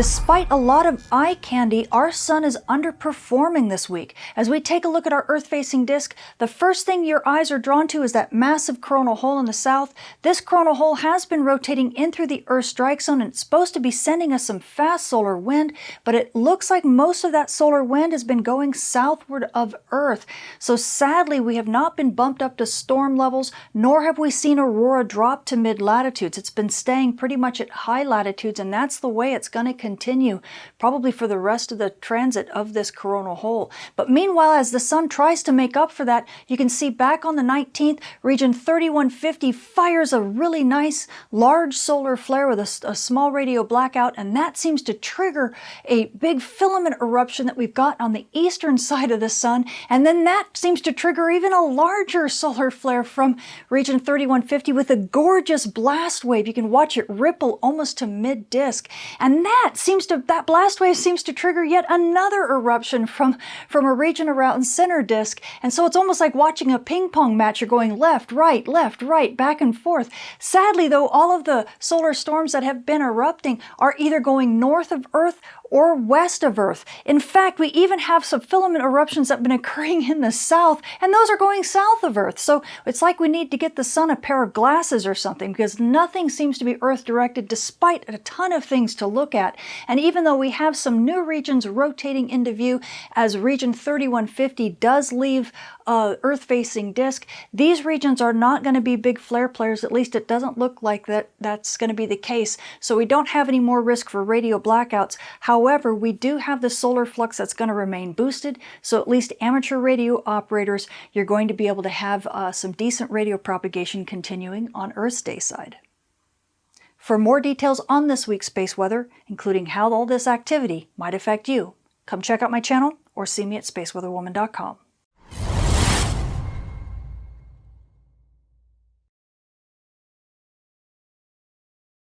Despite a lot of eye candy, our sun is underperforming this week. As we take a look at our Earth-facing disk, the first thing your eyes are drawn to is that massive coronal hole in the south. This coronal hole has been rotating in through the Earth strike zone and it's supposed to be sending us some fast solar wind, but it looks like most of that solar wind has been going southward of Earth. So sadly, we have not been bumped up to storm levels, nor have we seen aurora drop to mid-latitudes. It's been staying pretty much at high latitudes, and that's the way it's going to continue, probably for the rest of the transit of this coronal hole. But meanwhile, as the sun tries to make up for that, you can see back on the 19th, region 3150 fires a really nice large solar flare with a, a small radio blackout, and that seems to trigger a big filament eruption that we've got on the eastern side of the sun, and then that seems to trigger even a larger solar flare from region 3150 with a gorgeous blast wave. You can watch it ripple almost to mid-disk, and that seems to that blast wave seems to trigger yet another eruption from from a region around center disk and so it's almost like watching a ping pong match. You're going left right left right back and forth. Sadly though all of the solar storms that have been erupting are either going north of earth or west of Earth. In fact, we even have some filament eruptions that have been occurring in the south, and those are going south of Earth. So it's like we need to get the sun a pair of glasses or something because nothing seems to be Earth directed despite a ton of things to look at. And even though we have some new regions rotating into view as region 3150 does leave uh, Earth-facing disk, these regions are not going to be big flare players. At least it doesn't look like that that's going to be the case. So we don't have any more risk for radio blackouts. However, However, we do have the solar flux that's going to remain boosted, so at least amateur radio operators, you're going to be able to have uh, some decent radio propagation continuing on Earth's day side. For more details on this week's space weather, including how all this activity might affect you, come check out my channel or see me at spaceweatherwoman.com.